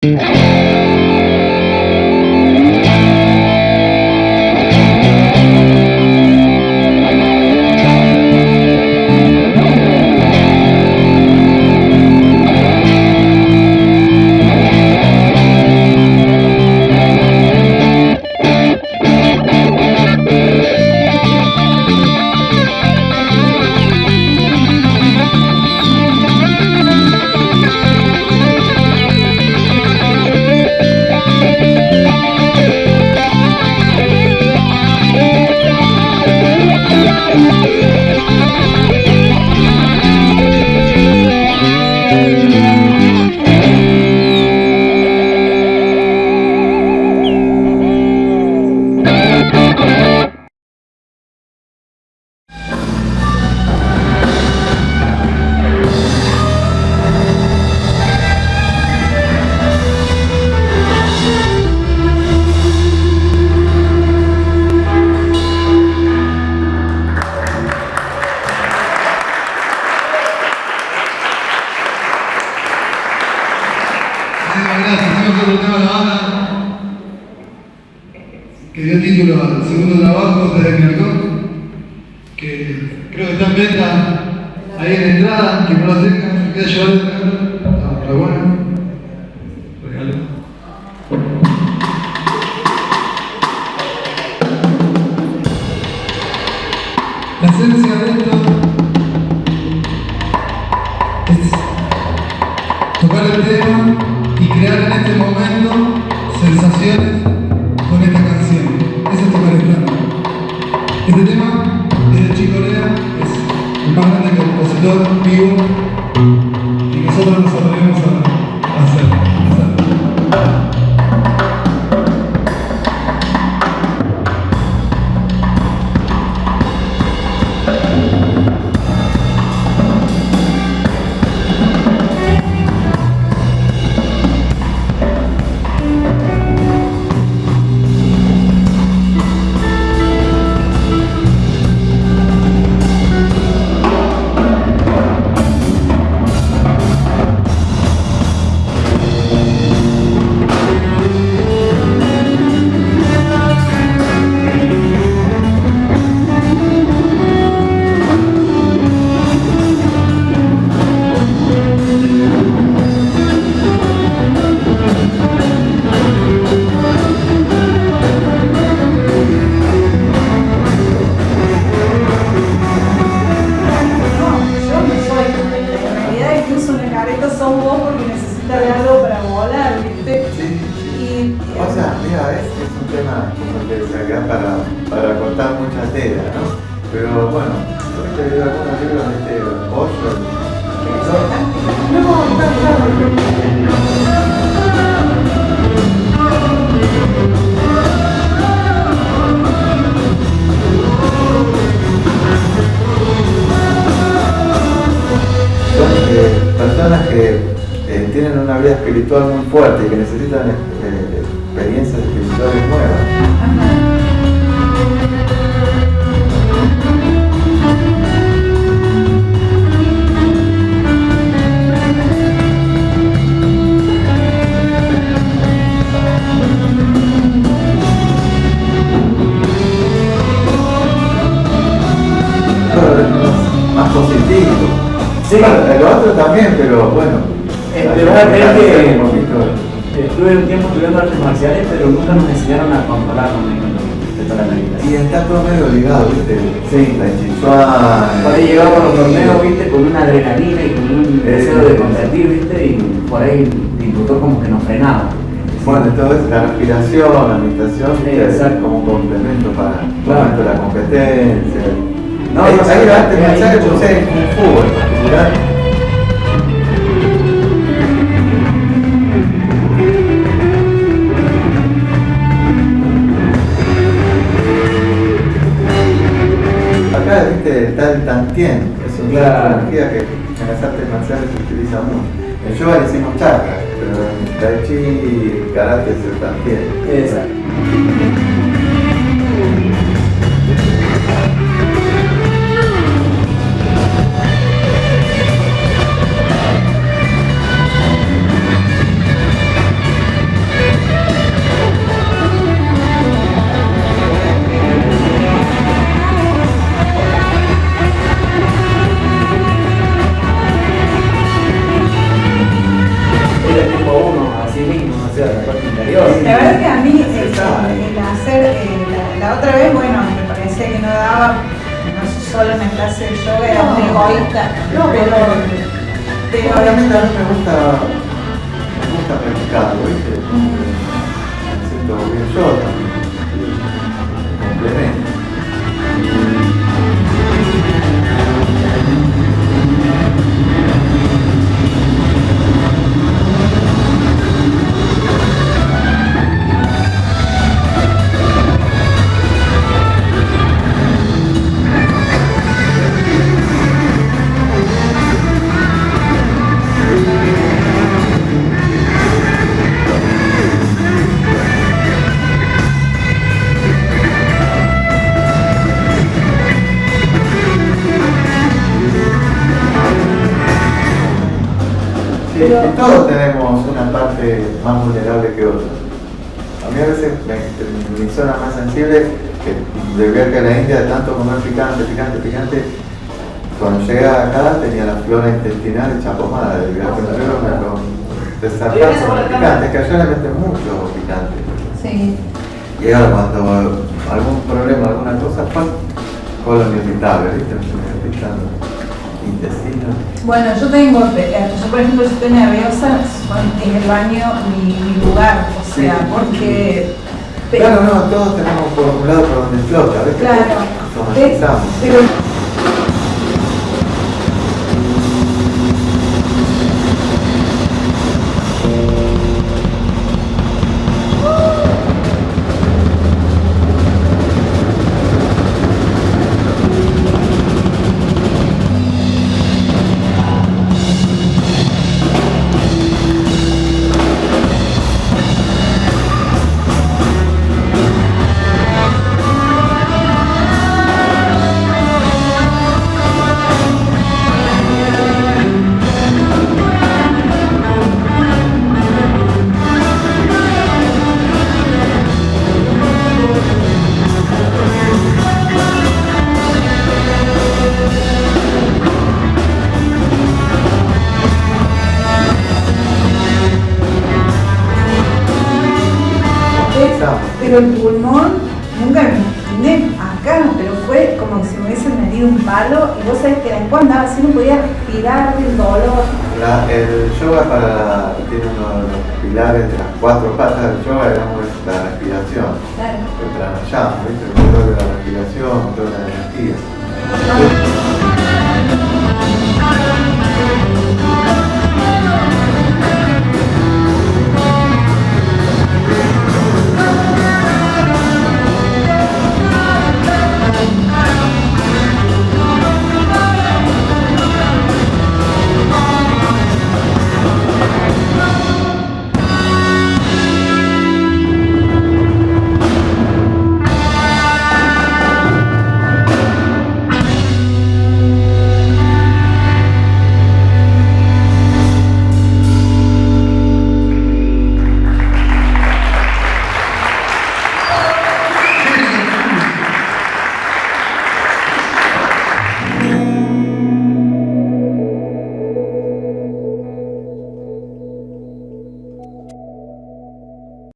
Oh. segundo trabajo desde el Mercón, que creo que está en venta ahí en la entrada, que no lo tengan, que llevarlo de regalo. Está bueno. Regalo. La esencia de esto es tocar el tema y crear en este momento sensaciones vida ¿no? Pero bueno, yo he leído algunos libros de este Osho. No, no, no. personas que eh, tienen una vida espiritual muy fuerte y que necesitan bueno. Eh, pero una vez que eh, estuve un tiempo estudiando artes marciales, pero nunca nos enseñaron a controlar con respecto la meditación. Y está todo medio ligado, ¿viste? Sí. La chinchuana. Por ahí eh, llegábamos a los torneos, ¿viste? Con una adrenalina y con un deseo de competir, ¿viste? Y por ahí el instructor como que nos frenaba. Bueno, todo es la respiración, la meditación, sí, como un complemento para claro. la competencia. No, no, ahí va, te mensaje que usted en Kung Fu en particular. el tantien, es otra claro. energía que en las artes marciales se utiliza mucho. En yoga decimos chakras, pero en tai chi y karate es el tantien. No clase de yoga, era No. muy egoísta, No, pero, pero Obviamente a mí me gusta, me gusta practicarlo, ¿viste? Me siento bien yo también. Complemento. Sí, Pero- todos tenemos una parte más vulnerable que otra. A mí a veces me- mi zona más sensible, que de viaje a la India, de tanto comer picante, picante, picante, cuando llegué acá tenía la flora intestinal hecha pomada del viaje me lo desarrollo con el picante, que allá le meten mucho picante. sí. Y ahora cuando algún problema, alguna cosa, ¡pam! colon irritable, ¿viste? Me intestino. Bueno, yo tengo, eh, yo por ejemplo, si estoy nerviosa, es el baño mi, mi lugar, o Sí. sea, porque... Claro, no, todos tenemos por un lado por donde flota, ¿ves? Claro, pero Pero el pulmón, nunca me imaginé acá, pero fue como si me hubiesen metido un palo y vos sabés que después andaba así, no podía respirar del dolor. La- el yoga para la- tiene uno de los pilares de las cuatro patas del yoga, digamos, es la respiración. Claro. El pranayama, ¿viste? El control de la respiración, control de la energía.